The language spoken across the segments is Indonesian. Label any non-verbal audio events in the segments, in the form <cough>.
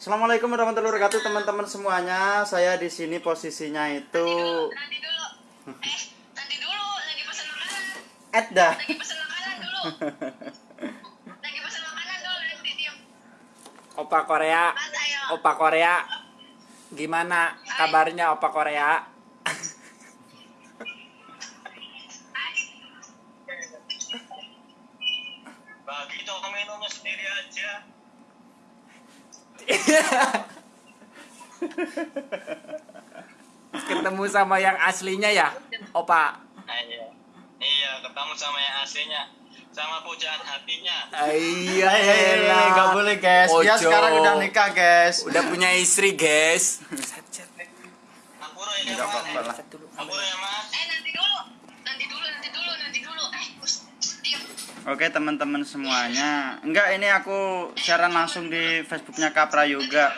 Assalamualaikum warahmatullahi wabarakatuh teman-teman semuanya. Saya di sini posisinya itu Nanti dulu. Eh, nanti dulu. Lagi pesen makanan. Edda. Lagi pesen makanan dulu. Lagi pesen makanan dulu. Nanti diem. Opa Korea. Opa Korea. Gimana kabarnya Opa Korea? Ketemu sama yang aslinya ya, Opa. Iya. Iya, ketemu sama yang aslinya. Sama pujaan hatinya. Iya, Eh, nggak boleh guys. Dia Ojo. sekarang udah nikah guys. Udah punya istri, guys. Ampuro ya, apa-apa lah. Ampuro ya, Mas. Eh, nanti dulu. Nanti dulu, nanti dulu, nanti dulu. Eh, us, diem. Oke teman-teman semuanya. Enggak ini aku siaran langsung di Facebooknya Kapra Yoga.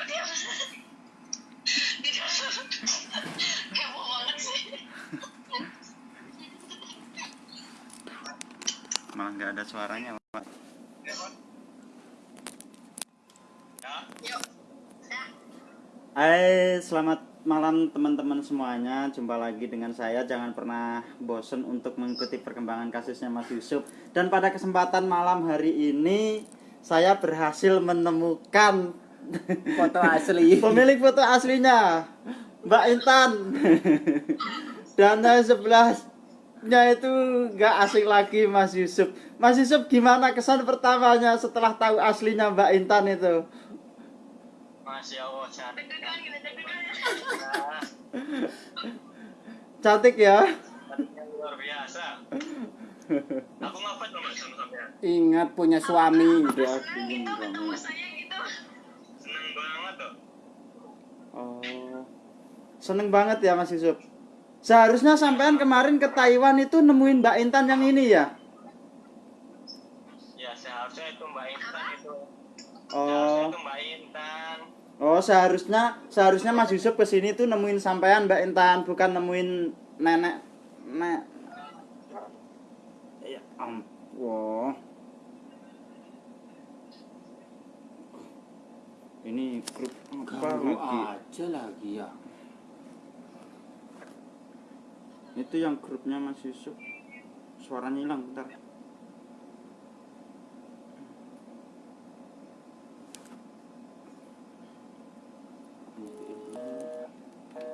Malah nggak ada suaranya. Pak. Ya. Hai, selamat malam teman-teman semuanya. Jumpa lagi dengan saya. Jangan pernah bosen untuk mengikuti perkembangan kasusnya Mas Yusuf. Dan pada kesempatan malam hari ini saya berhasil menemukan Foto asli. <laughs> pemilik foto aslinya, Mbak Intan. Dan yang sebelahnya itu nggak asing lagi Mas Yusuf. Mas Yusuf gimana kesan pertamanya setelah tahu aslinya Mbak Intan itu? Masya Allah, cantik. Gitu, <laughs> Cantik ya. cantiknya luar biasa. Aku ngapa dong Mas sama sampean? Ingat punya suami. Udah Senang gitu ketemu saya gitu. Seneng banget tuh. Oh. Seneng banget ya Mas Yusuf. Seharusnya sampean kemarin ke Taiwan itu nemuin Mbak Intan yang ini ya. Ya, seharusnya itu Mbak Intan itu. Oh. Seharusnya itu Mbak Intan. Oh, seharusnya seharusnya Mas Yusuf ke sini tuh nemuin sampean Mbak Intan, bukan nemuin nenek nek. Ya ampun. Ini grup apa lagi? aja lagi ya. Itu yang grupnya Mas Yusuf. Suaranya hilang bentar.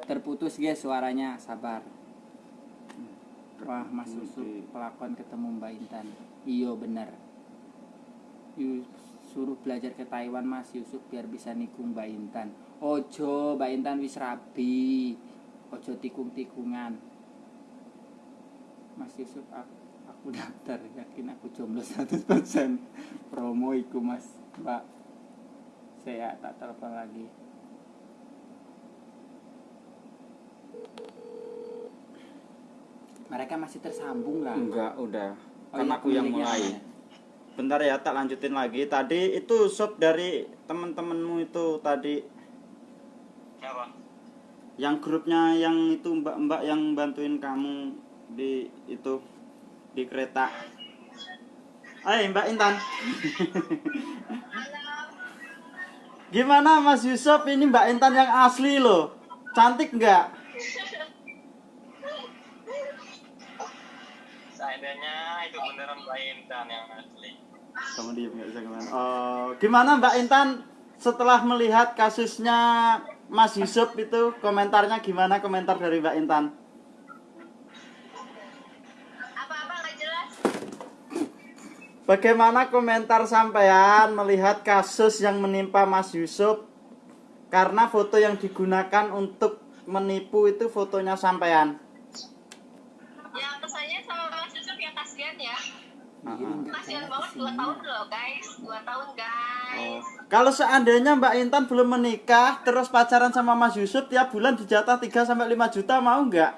Terputus guys suaranya, sabar. Wah, Mas Yusuf pelakon ketemu Mbak Intan. Iyo bener. Yus, suruh belajar ke Taiwan Mas Yusuf biar bisa nikung Mbak Intan. Ojo, Mbak Intan wis rabi. Ojo tikung-tikungan. Mas Yusuf aku, aku <laughs> daftar yakin aku jomblo 100% promo iku Mas Mbak saya tak telepon lagi mereka masih tersambung lah Enggak, udah. Oh, Kan iya, aku yang mulai. Bentar ya, tak lanjutin lagi. Tadi itu shop dari teman-temanmu itu tadi Siapa? yang grupnya yang itu mbak-mbak yang bantuin kamu di itu di kereta. Hai Mbak Intan. Gimana Mas Yusuf ini Mbak Intan yang asli loh. Cantik nggak? Seandainya itu beneran Mbak Intan yang asli. Kamu diem nggak bisa ke mana. Oh, gimana Mbak Intan setelah melihat kasusnya Mas Yusuf itu komentarnya gimana komentar dari Mbak Intan? Apa-apa nggak jelas. Bagaimana komentar sampean melihat kasus yang menimpa Mas Yusuf karena foto yang digunakan untuk menipu itu fotonya sampean? Ya kesannya sama Mas Yusuf ya kasihan ya. Kasihan banget 2 tahun loh guys. 2 tahun Oh. guys. Kalau seandainya Mbak Intan belum menikah terus pacaran sama Mas Yusuf tiap bulan dijatah 3 sampai 5 juta mau nggak?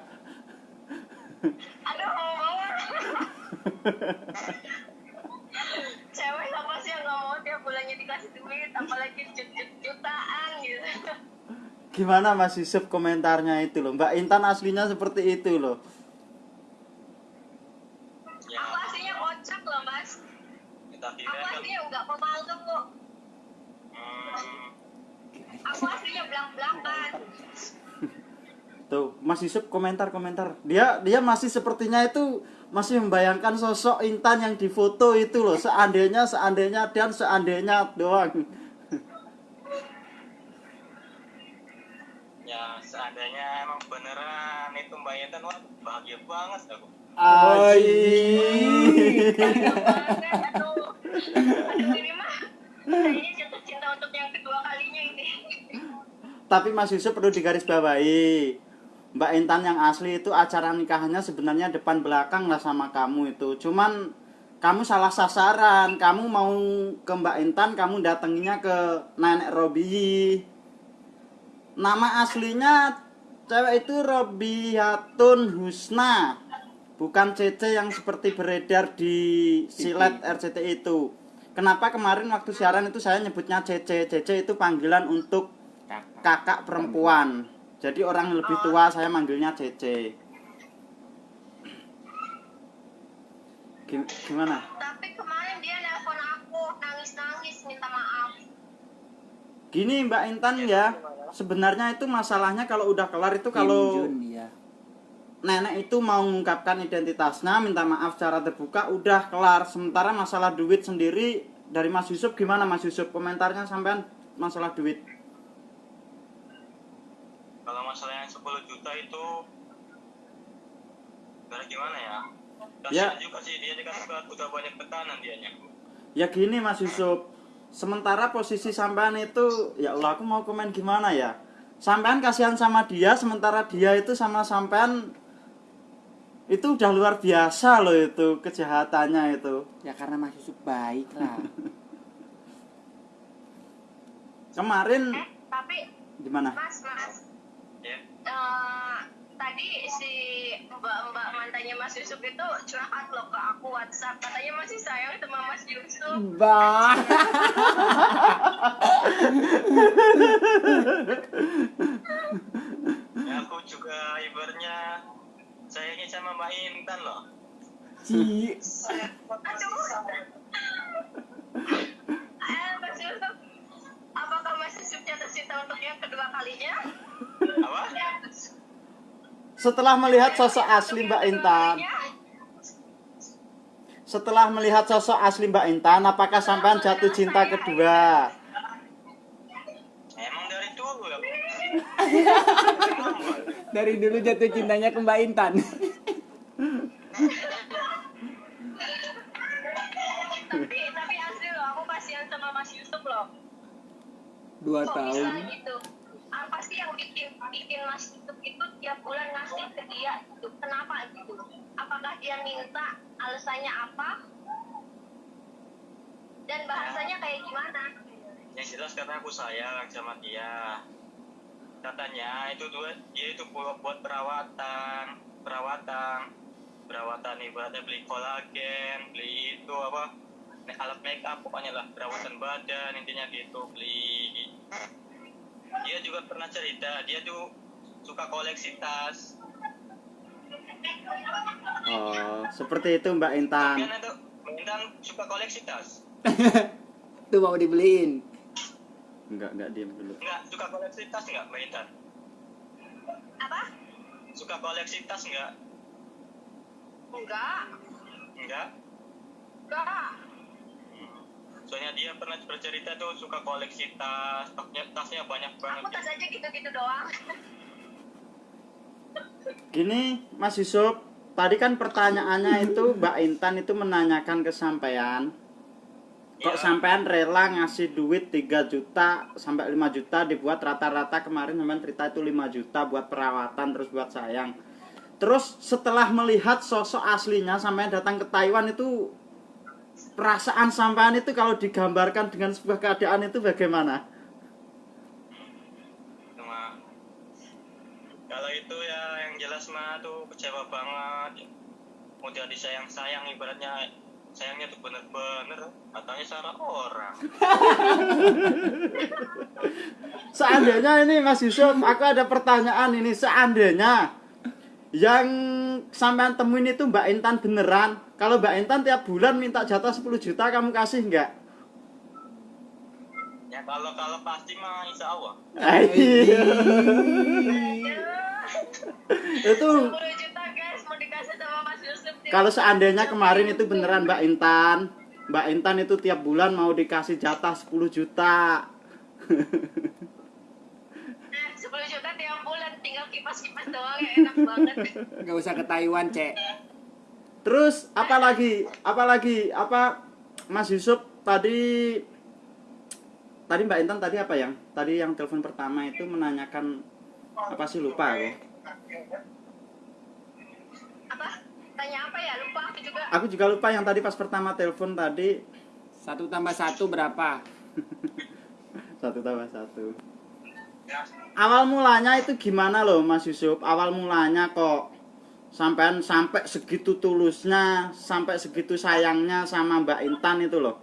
Aduh <laughs> apalagi jut- jutaan gitu. Gimana Mas Yusuf komentarnya itu loh? Mbak Intan aslinya seperti itu loh. Ya, Aku aslinya kocak loh mas. kita Aku aslinya nggak pemalu kok. Hmm, aku aslinya belak-belakan Tuh, Mas Yusuf komentar-komentar. Dia dia masih sepertinya itu masih membayangkan sosok Intan yang difoto itu loh. Seandainya, seandainya dan seandainya doang. Ya seandainya emang beneran itu Mbak Intan wah bahagia banget aku. Ini mah kayaknya jatuh cinta untuk yang kedua kalinya ini Tapi Mas Yusuf perlu digarisbawahi. Mbak Intan yang asli itu acara nikahannya sebenarnya depan belakang lah sama kamu itu. Cuman kamu salah sasaran. Kamu mau ke Mbak Intan, kamu datanginya ke Nenek Robi. Nama aslinya cewek itu Robihatun Husna. Bukan Cece yang seperti beredar di silet RCT itu. Kenapa kemarin waktu siaran itu saya nyebutnya Cece? Cece itu panggilan untuk Kakak. perempuan. Jadi orang yang lebih tua saya manggilnya Cece. Gim- Gimana? tapi kemarin dia nelpon aku nangis-nangis minta maaf Gini Mbak Intan ya, sebenarnya itu masalahnya kalau udah kelar itu kalau Jun, ya. nenek itu mau mengungkapkan identitasnya, minta maaf secara terbuka, udah kelar. Sementara masalah duit sendiri dari Mas Yusuf gimana Mas Yusuf? Komentarnya sampean masalah duit. Kalau masalah yang 10 juta itu Karena gimana ya? Ya. Kasihan juga sih dia kan udah, udah banyak tekanan dianya. Ya gini Mas Yusuf, sementara posisi sampean itu, ya Allah aku mau komen gimana ya? Sampean kasihan sama dia, sementara dia itu sama sampean itu udah luar biasa loh itu kejahatannya itu. Ya karena Mas Yusuf baik lah. <laughs> Kemarin eh tapi gimana? mas mas Ya. eh, tadi si mbak-mbak mantannya Mas Yusuf itu curhat loh ke aku WhatsApp katanya masih sayang sama Mas Yusuf bah. Ya, aku juga ibaratnya sayangnya sama Mbak Intan loh. Ci. aduh eh Mas Yusuf apakah Mas Yusuf jatuh cinta untuk yang kedua kalinya Apa? Setelah melihat sosok asli Mbak Intan, setelah melihat sosok asli Mbak Intan, apakah sampean jatuh cinta kedua? Emang dari dulu ya. <laughs> Dari dulu jatuh cintanya ke Mbak Intan. tapi tapi asli loh aku kasihan sama Mas Yusuf loh Dua kok tahun. gitu apa sih yang bikin bikin Mas Yusuf itu tiap bulan ngasih ke dia gitu? Kenapa gitu? Apakah dia minta alasannya apa? Dan bahasanya kayak gimana? Yang jelas karena aku sayang sama dia. Katanya itu dua dia itu buat, buat perawatan, perawatan, perawatan ibaratnya beli kolagen, beli itu apa? Alat make up pokoknya lah perawatan badan intinya gitu beli dia juga pernah cerita dia tuh suka koleksi tas. Oh, seperti itu Mbak Intan. Kalian itu Intan suka koleksi tas. <laughs> Tuh mau dibeliin. Enggak, enggak diam dulu. enggak suka koleksi tas enggak Mbak Intan? Apa? Suka koleksi tas enggak? Enggak. Enggak? Enggak soalnya dia pernah bercerita tuh suka koleksi tas tasnya tasnya banyak banget aku tas aja gitu-gitu doang Gini, Mas Yusuf, tadi kan pertanyaannya itu Mbak Intan itu menanyakan ke sampean. Kok Iya. sampean rela ngasih duit 3 juta sampai 5 juta dibuat rata-rata kemarin sampean cerita itu 5 juta buat perawatan terus buat sayang. Terus setelah melihat sosok aslinya sampean datang ke Taiwan itu perasaan sampean itu kalau digambarkan dengan sebuah keadaan itu bagaimana? cuma kalau itu ya yang jelas mah tuh kecewa banget udah disayang sayang ibaratnya sayangnya tuh bener-bener katanya salah orang <laughs> Seandainya ini Mas Yusuf, aku ada pertanyaan ini. Seandainya yang sampean temuin itu Mbak Intan beneran, kalau Mbak Intan tiap bulan minta jatah 10 juta, kamu kasih nggak? ya Kalau kalau pasti mah insya Allah. Ayo. <laughs> itu 10 juta guys mau dikasih sama Mas Yusuf nih. kalau seandainya kemarin itu beneran Mbak Intan Mbak Intan itu tiap bulan mau dikasih jatah 10 juta <laughs> Eh, 10 juta tiap bulan tinggal kipas-kipas doang ya enak banget. <laughs> Nggak usah ke Taiwan, Cek. terus apalagi apalagi apa Mas Yusuf tadi tadi Mbak Intan tadi apa yang tadi yang telepon pertama itu menanyakan apa sih lupa aku Apa? Tanya apa ya? Lupa aku juga. aku juga lupa yang tadi pas pertama telepon tadi Satu tambah satu berapa? <laughs> satu tambah satu awal mulanya itu gimana loh Mas Yusuf? Awal mulanya kok sampai sampai segitu tulusnya sampai segitu sayangnya sama Mbak Intan itu loh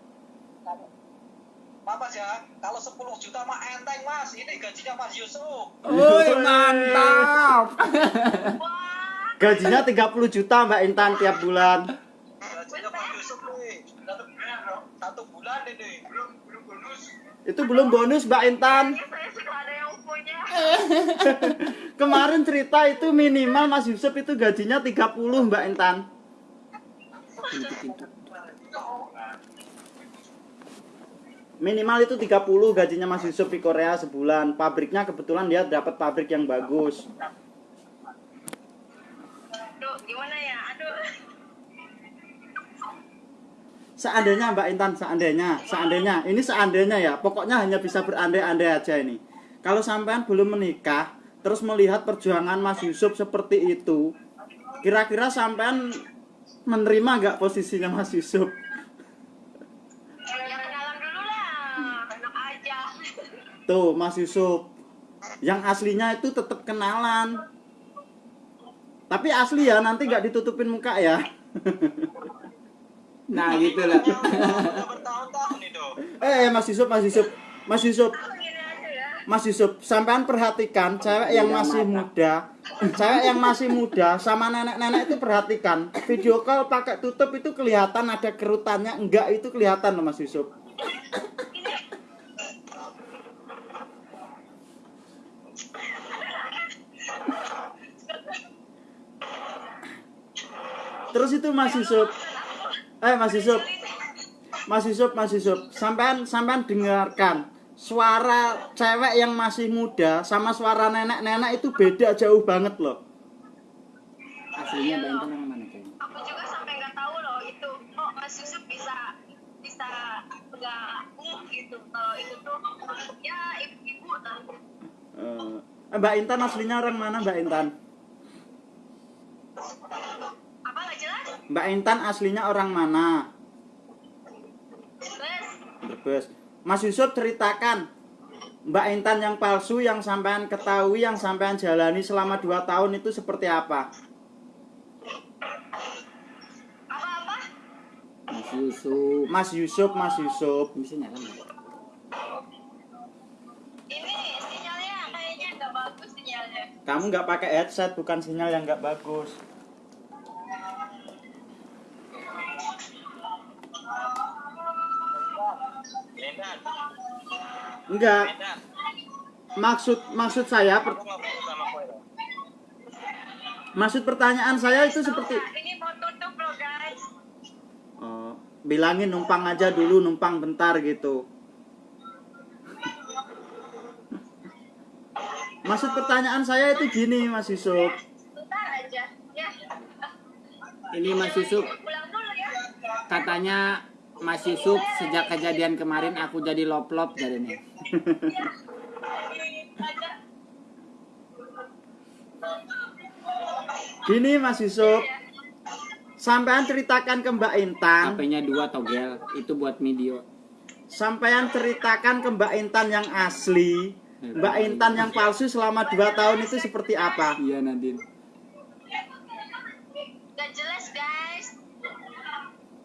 Mas ya, kalau 10 juta mah enteng mas, ini gajinya Mas Yusuf. Woi, mantap. <laughs> Gajinya 30 juta Mbak Intan tiap bulan. Gajinya Mas Yusuf nih, satu bulan, satu bulan ini. Belum belum bonus. itu belum bonus Mbak Intan <laughs> kemarin cerita itu minimal Mas Yusuf itu gajinya 30 Mbak Intan. Minimal itu 30 gajinya Mas Yusuf di Korea sebulan. Pabriknya kebetulan dia dapat pabrik yang bagus. Aduh, gimana ya? Aduh. seandainya Mbak Intan seandainya seandainya. Ini seandainya ya. Pokoknya hanya bisa berandai-andai aja ini kalau sampean belum menikah terus melihat perjuangan Mas Yusuf seperti itu kira-kira sampean menerima nggak posisinya Mas Yusuf Ya kenalan dulu lah. Enak aja. tuh Mas Yusuf yang aslinya itu tetap kenalan tapi asli ya nanti nggak ditutupin muka ya Nah, gitu lah. Itu. eh Mas Yusuf Mas Yusuf Mas Yusuf. Mas Yusuf, sampean perhatikan cewek yang masih muda, cewek yang masih muda sama nenek-nenek itu perhatikan. Video call pakai tutup itu kelihatan ada kerutannya, enggak itu kelihatan loh Mas Yusuf. Terus itu Mas Yusuf, eh Mas Yusuf, Mas Yusuf, Mas Yusuf, sampean sampean dengarkan suara cewek yang masih muda sama suara nenek-nenek itu beda jauh banget loh. Aslinya Mbak Intan yang mana, Cek? Aku juga sampai nggak tahu loh itu. Oh, Mas Yusuf bisa bisa nggak ngeh gitu. Kalau itu tuh ya ibu-ibu lah. Eh, Mbak Intan aslinya orang mana Mbak Intan? Apa nggak jelas? Mbak Intan aslinya orang mana? Terus Brebes. Mas Yusuf ceritakan Mbak Intan yang palsu yang sampean ketahui yang sampean jalani selama 2 tahun itu seperti apa? apa-apa? Mas Yusuf. Mas Yusuf, Mas Yusuf. Bisa nyala nggak? Ini sinyalnya kayaknya nggak bagus sinyalnya. Kamu nggak pakai headset bukan sinyal yang nggak bagus. Enggak. Maksud maksud saya per- maksud pertanyaan saya itu seperti ini mau tutup loh guys. Oh, bilangin numpang aja dulu, numpang bentar gitu. Maksud pertanyaan saya itu gini, Mas Yusuf. Bentar aja ya. Ini Mas Yusuf Pulang dulu ya. katanya Mas Yusuf sejak kejadian kemarin aku jadi lop-lop jadinya. Aja. <laughs> Gini, Mas Yusuf. Sampean ceritakan ke Mbak Intan, HP-nya dua togel, itu buat video. sampean ceritakan ke Mbak Intan yang asli, Mbak Intan yang palsu selama 2 tahun itu seperti apa? Iya Nadine.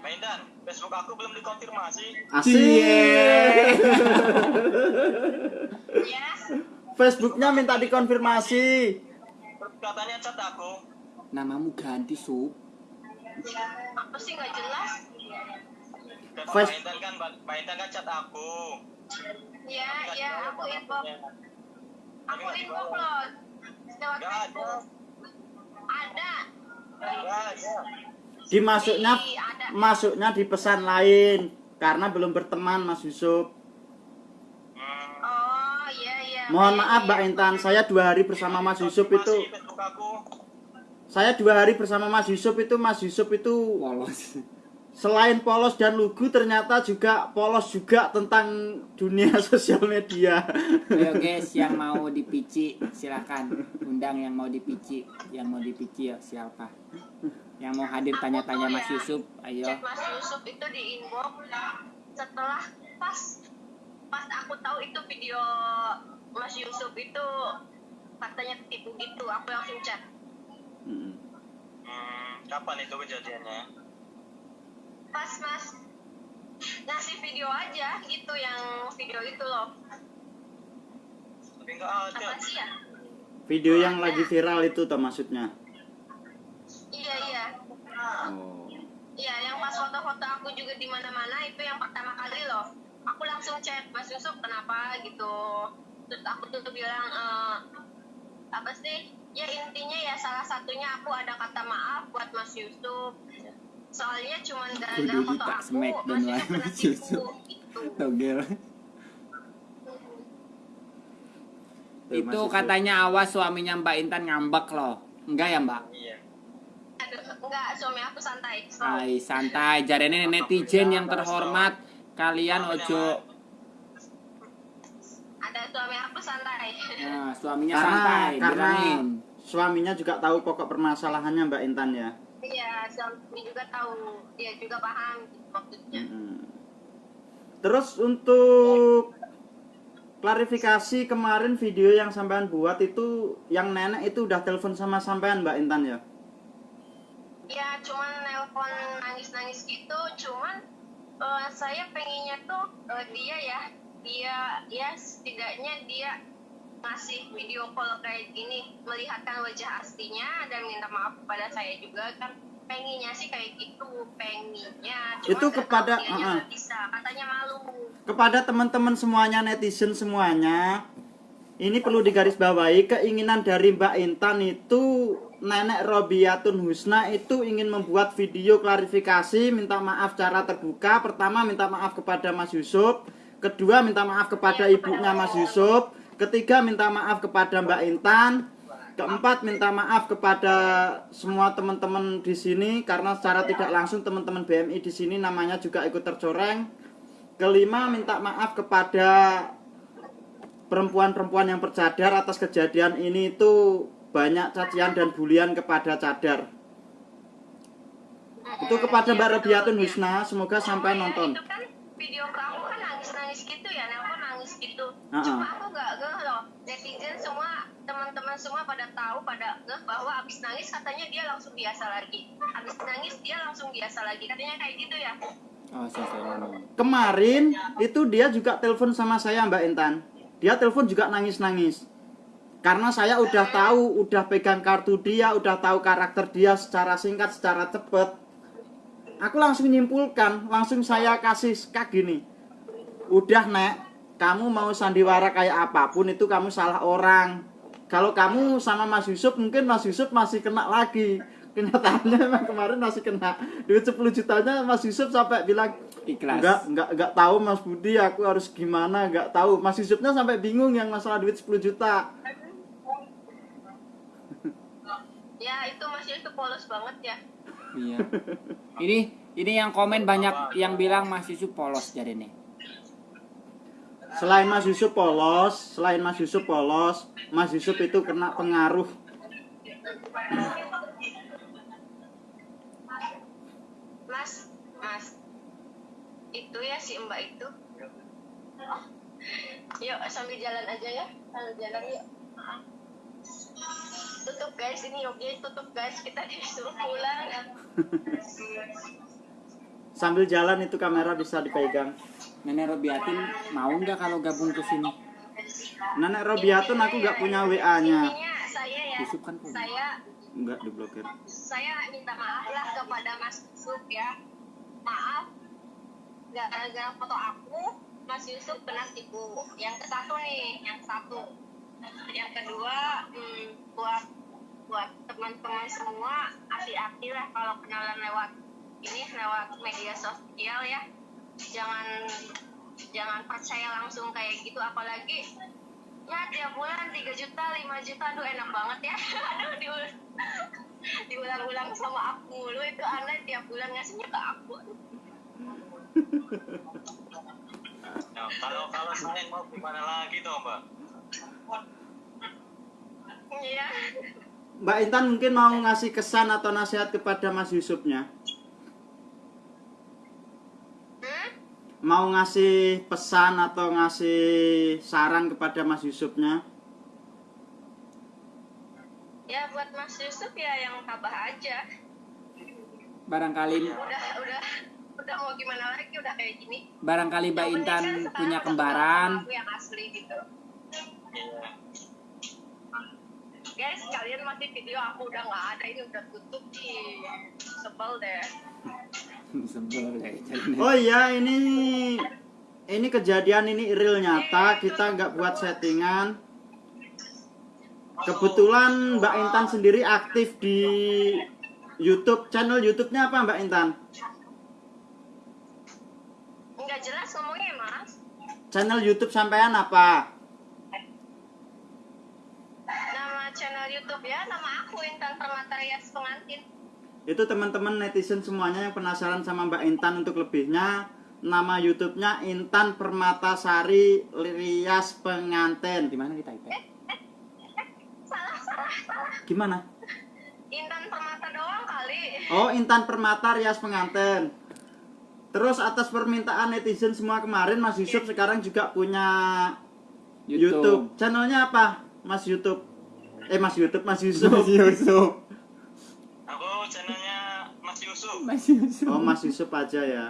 nggak di sini? belum dikonfirmasi. Asik. Ya, Facebooknya minta dikonfirmasi. Katanya chat aku. Namamu ganti sup. apa sih nggak jelas? Dan Fes- Pak Intan kan Pak Intan kan chat aku. Ya, ya, aku inbox, aku inbox loh lewat. Facebook. Ada. Ada. Dimasuknya masuknya di pesan lain karena belum berteman Mas Yusuf. Oh, iya iya. Mohon Iya, maaf iya. Mbak Intan, saya dua hari bersama Mas Yusuf itu saya dua hari bersama Mas Yusuf itu Mas Yusuf itu Polos. Selain polos dan lugu ternyata juga polos juga tentang dunia <laughs> sosial media. Ayo guys, yang mau dipici silakan undang yang mau dipici, yang mau dipici ya siapa? Yang mau hadir tanya-tanya Mas Yusuf, ayo. Chat Mas Yusuf itu di inbox setelah pas pas aku tahu itu video Mas Yusuf itu katanya tipu gitu, aku langsung chat. Hmm. Hmm, kapan itu kejadiannya? Pas Mas ngasih video aja gitu yang video itu loh. Tapi enggak ada. Apa sih ya? Video yang lagi viral itu toh maksudnya. Iya iya. Oh. Iya, yang pas foto-foto aku juga di mana-mana itu yang pertama kali loh. Aku langsung chat Mas Yusuf kenapa gitu. Terus aku tuh bilang eh, apa sih? Ya intinya ya salah satunya aku ada kata maaf buat Mas Yusuf. Soalnya cuma gara-gara Kudu foto aku smack dan kena tipu Yusuf. gitu. Togel. Itu katanya awas suaminya Mbak Intan ngambek loh. Enggak ya Mbak? Iya. Enggak, suami aku santai. So, Hai santai, jarene netizen yang terhormat. Kalian ojo ada suami aku santai. Nah, suaminya Karena santai, karena suaminya juga tahu pokok permasalahannya Mbak Intan ya. Iya, suami juga tahu, dia juga paham gitu maksudnya. Mm-mm. Terus untuk klarifikasi kemarin video yang sampean buat itu yang nenek itu udah telepon sama sampean Mbak Intan ya? Ya cuman nelpon nangis-nangis gitu, cuman eh, saya pengennya tuh eh, dia ya, dia ya setidaknya dia ngasih video call kayak gini, melihatkan wajah aslinya dan minta maaf kepada saya juga kan pengennya sih kayak gitu, pengennya. Cuman Itu kepada- uh-uh. nggak bisa, katanya malu. Kepada teman-teman semuanya netizen semuanya, ini perlu digarisbawahi keinginan dari Mbak Intan itu Nenek Robiatun Husna itu ingin membuat video klarifikasi minta maaf secara terbuka. Pertama minta maaf kepada Mas Yusuf, kedua minta maaf kepada ibunya Mas Yusuf, ketiga minta maaf kepada Mbak Intan, keempat minta maaf kepada semua teman-teman di sini karena secara tidak langsung teman-teman BMI di sini namanya juga ikut tercoreng. Kelima minta maaf kepada perempuan-perempuan yang bercadar atas kejadian ini itu banyak cacian dan bulian kepada cadar. Itu kepada Mbak Robiatun Husna, semoga sampai nonton. Kan video ke aku kan nangis-nangis gitu ya, nelpon nangis gitu. Uh-uh. Cuma aku gak ngeh loh. Netizen semua, teman-teman semua pada tahu, pada ngeh bahwa abis nangis katanya dia langsung biasa lagi. Abis nangis dia langsung biasa lagi. Katanya kayak gitu ya. Oh, saya. Kemarin itu dia juga telepon sama saya Mbak Intan. Dia telepon juga nangis-nangis. Karena saya udah tahu, udah pegang kartu dia, udah tahu karakter dia secara singkat, secara cepet. Aku langsung nyimpulkan, langsung saya kasih kak gini. Udah nek, kamu mau sandiwara kayak apa pun itu kamu salah orang. Kalau kamu sama Mas Yusuf mungkin Mas Yusuf masih kena lagi. Kenyataannya emang kemarin masih kena duit 10 jutanya Mas Yusuf sampai bilang Ikhlas. Enggak, enggak, enggak tahu Mas Budi aku harus gimana, enggak tahu. Mas Yusufnya sampai bingung yang masalah duit 10 juta. Ya itu masih itu polos banget ya. Iya. Ini ini yang komen banyak yang bilang Mas Yusuf polos jadi nih. Selain Mas Yusuf polos, selain Mas Yusuf polos, Mas Yusuf itu kena pengaruh. Mas, mas. Itu ya si mbak itu. Oh. Yuk sambil jalan aja ya. Sambil jalan yuk. Tutup guys, ini oke tutup guys. Kita disuruh pulang. <laughs> Sambil jalan itu kamera bisa dipegang. Nenek Robiatin mau nggak kalau gabung ke sini? Nenek Robiatun aku nggak punya WA-nya. Ya, Yusuf kan punya. saya Nggak diblokir. saya minta maaf lah kepada Mas Yusuf ya. Maaf, gara-gara foto aku, Mas Yusuf kena tipu. Yang ke satu nih, yang satu. Yang kedua, hmm, buat buat teman-teman semua hati-hati lah kalau kenalan lewat ini lewat media sosial ya. Jangan jangan percaya langsung kayak gitu. Apalagi ya tiap bulan 3 juta 5 juta. Aduh enak banget ya. <laughs> Aduh diul- <laughs> diulang-ulang sama aku mulu. Itu aneh tiap bulan ngasihnya ke aku. Nah, kalau kalau saya mau gimana lagi toh mbak? iya. Mbak Intan mungkin mau ngasih kesan atau nasihat kepada Mas Yusufnya. hmm? Mau ngasih pesan atau ngasih saran kepada Mas Yusufnya. ya buat Mas Yusuf ya yang tabah aja Barangkali udah udah udah mau gimana lagi udah kayak gini barangkali Mbak Intan punya kembaran. aku yang asli gitu. Guys kalian masih video aku udah nggak ada ini udah tutup nih sebel deh. <laughs> Sebel Oh iya ini ini kejadian ini real nyata kita nggak buat settingan. Kebetulan Mbak Intan sendiri aktif di YouTube. Channel YouTube-nya apa Mbak Intan? nggak jelas ngomongnya mas. Channel YouTube sampean apa? nama channel YouTube ya nama aku Intan Permata Rias pengantin Itu teman-teman netizen semuanya yang penasaran sama Mbak Intan untuk lebihnya nama YouTube-nya Intan Permatasari Rias Pengantin. di mana kita itu? salah salah salah Gimana? Intan Permata doang kali Oh, Intan Permata Rias Pengantin. Terus atas permintaan netizen semua kemarin Mas Yusuf sekarang juga punya YouTube. Channelnya apa? Mas YouTube. Eh Mas YouTube, Mas Yusuf. Mas Yusuf. Aku channelnya Mas Yusuf. Mas Yusuf. Oh, Mas Yusuf aja ya.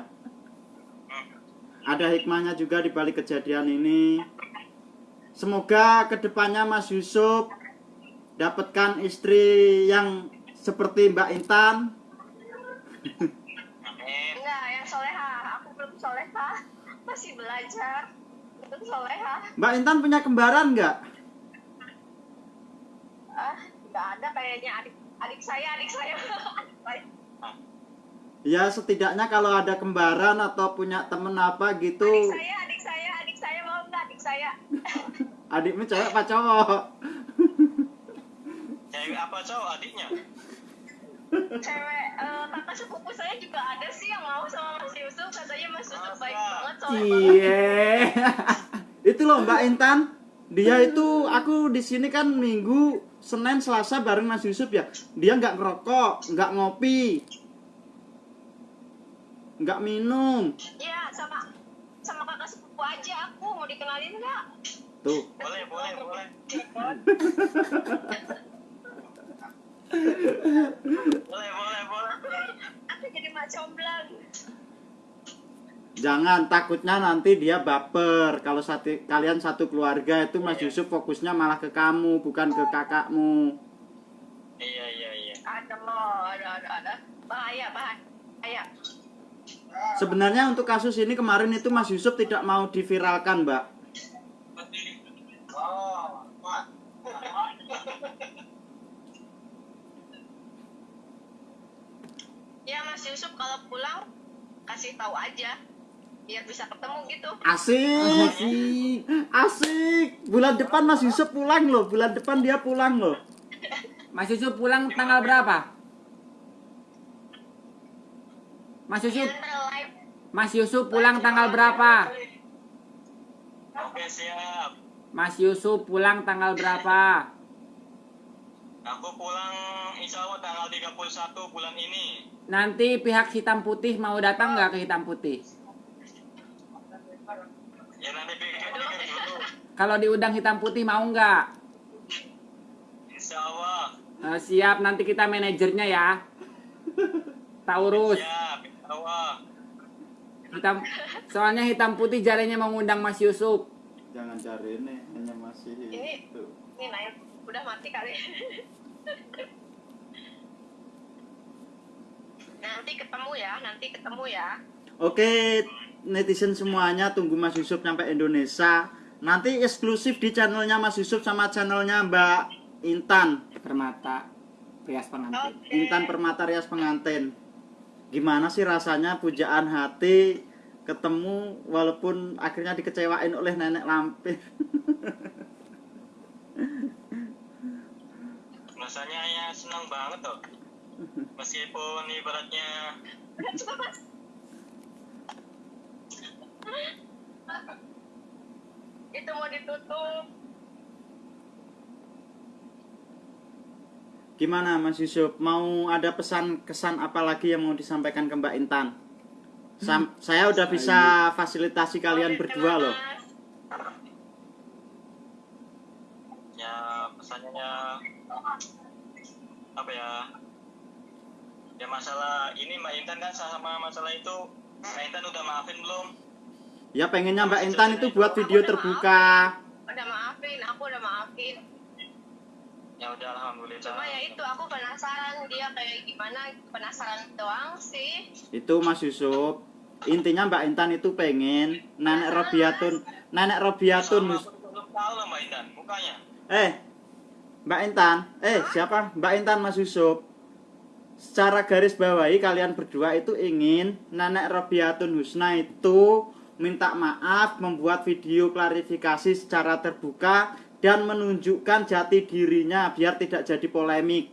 Ada hikmahnya juga di balik kejadian ini. Semoga ke depannya Mas Yusuf dapatkan istri yang seperti Mbak Intan. Amin. enggak yang soleha aku belum soleha masih belajar belum soleha Mbak Intan punya kembaran nggak? Ah nggak ada kayaknya adik adik saya adik saya <laughs> adik saya Ya setidaknya kalau ada kembaran atau punya temen apa gitu. adik saya adik saya adik saya mau nggak adik saya <laughs> Adikmu cewek apa cowok? <laughs> Cewek apa cowok adiknya? cewek eh, kakak sepupu saya juga ada sih yang mau sama Mas Yusuf katanya Mas Yusuf baik banget banget Iya. itu loh Mbak Intan. Dia itu aku di sini kan Minggu, Senin, Selasa bareng Mas Yusuf ya. Dia nggak ngerokok, nggak ngopi, nggak minum. ya sama sama kakak sepupu aja aku mau dikenalin nggak Tuh. Boleh, boleh, boleh. <laughs> Boleh, boleh, boleh. aku jadi mak comblang Jangan takutnya nanti dia baper. Kalau satu, kalian satu keluarga itu Mas Yusuf fokusnya malah ke kamu, bukan ke kakakmu. Iya, iya, iya. ada loh ada ada ada bahaya bahaya Sebenarnya untuk kasus ini kemarin itu Mas Yusuf tidak mau diviralkan, Mbak. Oh, Pak. ya Mas Yusuf kalau pulang kasih tahu aja biar bisa ketemu gitu Asik, Asik. asik. Bulan depan Mas Yusuf pulang loh. Bulan depan dia pulang loh. Mas Yusuf pulang tanggal berapa? Mas Yusuf, Mas Yusuf pulang tanggal berapa? Oke, siap. Mas Yusuf pulang tanggal berapa? Aku pulang insya Allah tanggal 31 bulan ini. Nanti pihak hitam putih mau datang nggak ke hitam putih? Ya nanti pikir-pikir dulu. Kalau diundang hitam putih mau nggak? Insya Allah. Eh, siap, nanti kita manajernya ya. Taurus. Siap, insya Allah. hitam soalnya hitam putih jarenya mengundang Mas Yusuf Jangan cari ini, hanya masih Ini- itu. Ini naik udah mati kali. nanti ketemu ya, nanti ketemu ya. Oke, netizen semuanya tunggu Mas Yusuf sampai Indonesia. Nanti eksklusif di channelnya Mas Yusuf sama channelnya Mbak Intan. permata prias pengantin Oke. Intan Permata Rias Pengantin. Gimana sih rasanya pujaan hati ketemu walaupun akhirnya dikecewain oleh nenek lampir. <laughs> rasanya ya senang banget tuh meskipun ibaratnya Itu mau ditutup. Gimana Mas Yusuf? Mau ada pesan kesan apa lagi yang mau disampaikan ke Mbak Intan? Sam- saya udah bisa fasilitasi kalian berdua loh. Ya pesannya ya apa ya ya masalah ini Mbak Intan kan sama masalah itu Mbak Intan udah maafin belum Ya pengennya Mbak Intan itu buat video terbuka. Udah maafin, aku udah maafin. ya udah alhamdulillah Cuma ya itu aku penasaran dia kayak gimana, penasaran doang sih. Itu Mas Yusuf. Intinya Mbak Intan itu pengen Nenek Robiatun, Nenek Robiatun. Sama Mbak Intan mukanya Eh, Mbak Intan, eh siapa? Mbak Intan Mas Yusuf. Secara garis bawahi kalian berdua itu ingin Nenek Robiatun Husna itu minta maaf membuat video klarifikasi secara terbuka dan menunjukkan jati dirinya biar tidak jadi polemik.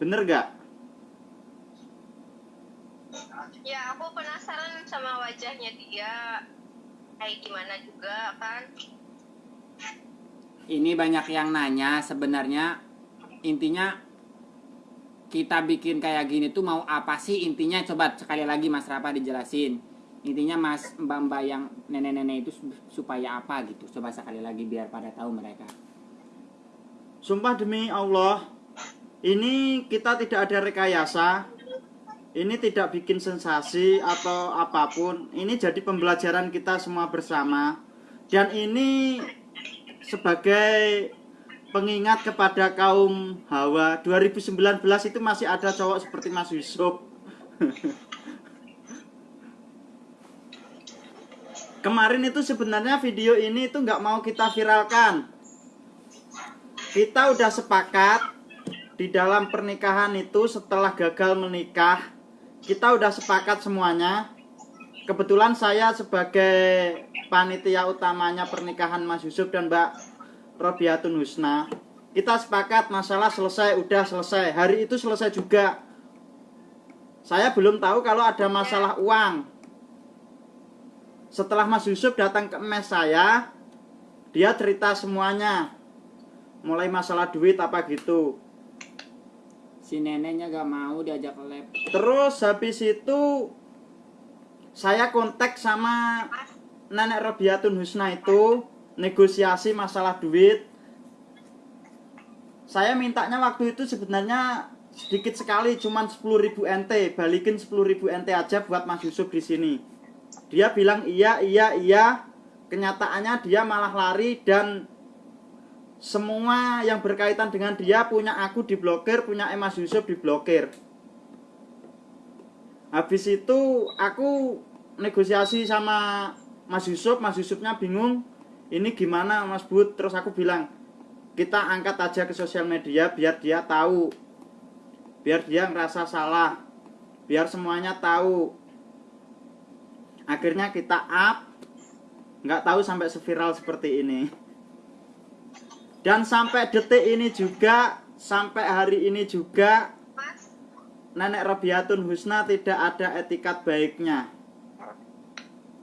Bener gak? Ya aku penasaran sama wajahnya dia kayak gimana juga kan. ini banyak yang nanya sebenarnya intinya kita bikin kayak gini tuh mau apa sih intinya coba sekali lagi Mas Rapa dijelasin intinya Mas Mbak Mbak yang nenek-nenek itu su- supaya apa gitu coba sekali lagi biar pada tahu mereka Sumpah demi Allah, ini kita tidak ada rekayasa. Ini tidak bikin sensasi atau apa pun. Ini jadi pembelajaran kita semua bersama. Dan ini sebagai pengingat kepada kaum Hawa 2019 itu masih ada cowok seperti Mas Yusuf. <laughs> Kemarin itu sebenarnya video ini itu nggak mau kita viralkan kita udah sepakat di dalam pernikahan itu setelah gagal menikah kita udah sepakat semuanya kebetulan saya sebagai panitia utamanya pernikahan Mas Yusuf dan Mbak Robiatun Husna. Kita sepakat masalah selesai udah selesai. Hari itu selesai juga. Saya belum tahu kalau ada masalah uang. Setelah Mas Yusuf datang ke mes saya dia cerita semuanya. Mulai masalah duit apa gitu. Si neneknya gak mau diajak lab. Terus habis itu saya kontak sama nenek Robiatun Husna itu negosiasi masalah duit. Saya mintanya waktu itu sebenarnya sedikit sekali cuman 10.000 NT balikin 10.000 NT aja buat Mas Yusuf di sini. Dia bilang iya iya iya. Kenyataannya dia malah lari dan semua yang berkaitan dengan dia punya aku diblokir, punya Mas Yusuf diblokir. Habis itu aku negosiasi sama Mas Yusuf, Mas Yusufnya bingung, ini gimana Mas Bud? Terus aku bilang, kita angkat aja ke sosial media biar dia tahu, biar dia ngerasa salah, biar semuanya tahu. Akhirnya kita up, nggak tahu sampai seviral seperti ini. Dan sampai detik ini juga, sampai hari ini juga, Nenek Robiatun Husna tidak ada etikat baiknya.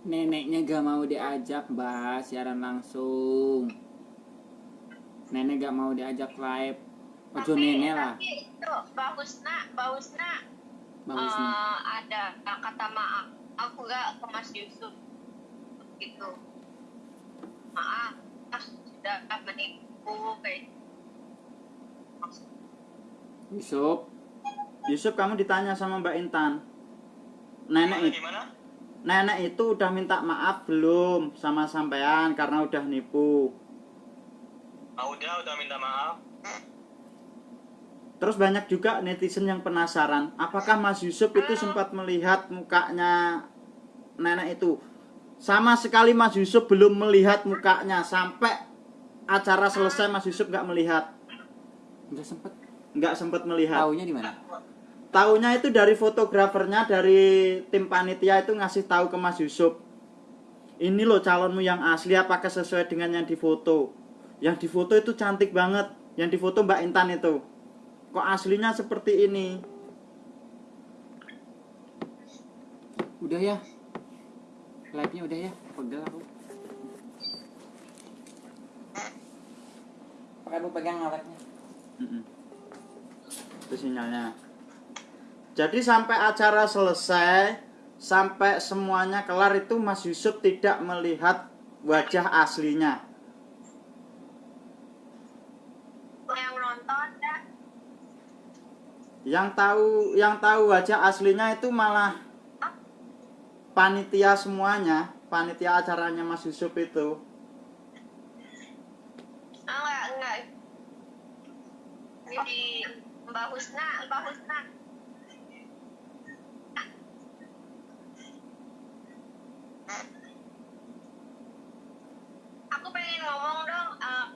Neneknya gak mau diajak mbak siaran langsung nenek gak mau diajak live ojo nenek lah tapi itu bagus nak, bagus nak. bagus nih Eh, ada kata maaf. Aku gak ke Mas Yusuf gitu. Maaf, ah, sudah menipu kayak Yusuf Yusuf kamu ditanya sama Mbak Intan. nenek Gimana, itu gimana? Nenek itu udah minta maaf belum sama sampean karena udah nipu? Ah, udah, udah minta maaf. terus banyak juga netizen yang penasaran apakah Mas Yusuf itu sempat melihat mukanya nenek itu? Sama sekali Mas Yusuf belum melihat mukanya. Sampai acara selesai Mas Yusuf nggak melihat. Udah sempet. Nggak sempat melihat. Taunya di mana? Taunya itu dari fotografernya dari tim panitia itu ngasih tahu ke Mas Yusuf. Ini loh calonmu yang asli apakah sesuai dengan yang difoto? Yang difoto itu cantik banget. Yang difoto Mbak Intan itu. Kok aslinya seperti ini? Udah ya. Live-nya udah ya. Pegel aku. Pakai lu pegang alatnya. Mm-mm. Itu sinyalnya. Jadi sampai acara selesai, sampai semuanya kelar itu Mas Yusuf tidak melihat wajah aslinya. yang nonton ya yang tahu yang tahu wajah aslinya itu malah panitia semuanya panitia acaranya Mas Yusuf itu. Enggak enggak. Jadi Mbak Husna Mbak Husna aku pengen ngomong dong eh,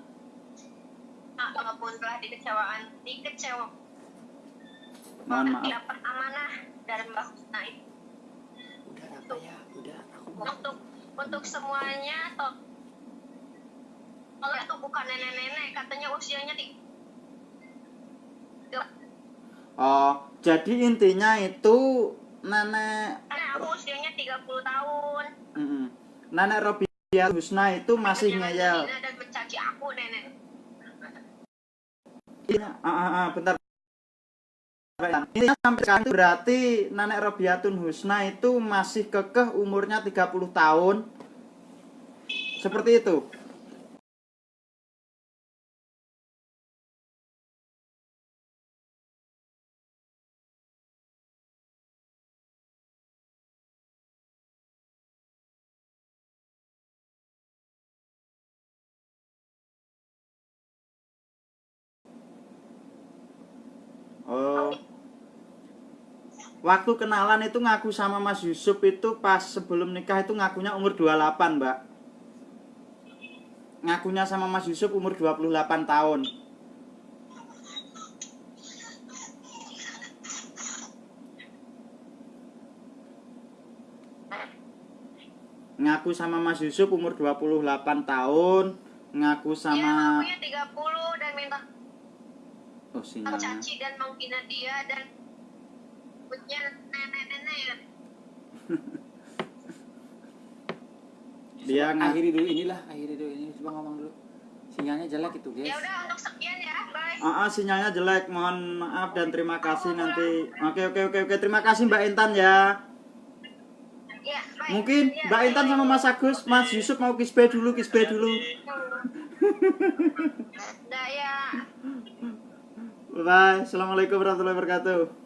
ah, walaupun telah dikecewaan dikecewa. Mohon maaf. dapat amanah dari Mbak Husna itu. Udah apa ya? Udah aku mau untuk untuk semuanya toh kalau itu bukan nenek-nenek katanya usianya di oh jadi intinya itu nenek karena aku usianya 30 tahun nenek Robia Husna itu masih ngeyel. dan mencaci aku nenek. Iya, ah, ah, ah, bentar. Ini sampai sekarang itu berarti nenek Robiatun Husna itu masih kekeh umurnya 30 tahun. Seperti itu Waktu kenalan itu ngaku sama Mas Yusuf itu pas sebelum nikah itu ngakunya umur 28, Mbak. Ngakunya sama Mas Yusuf umur 28 tahun. Ngaku sama Mas Yusuf umur 28 tahun, ngaku sama ngakunya 30 dan minta Oh, sinyalnya. dan menghina dia dan punya nenek-nenek Dia akhiri dulu inilah, akhiri dulu ini coba ngomong dulu. Sinyalnya jelek itu, guys. ya udah untuk sekian ya bye Ah, ah, sinyalnya jelek. Mohon maaf dan terima kasih nanti. Oke, oke, oke, oke. Terima kasih Mbak Intan ya. ya bye Mungkin Ya, Mbak. Intan sama Mas Agus, Mas Yusuf mau kisbe dulu, kisbe dulu. Udah ya Bye. Assalamualaikum warahmatullahi wabarakatuh.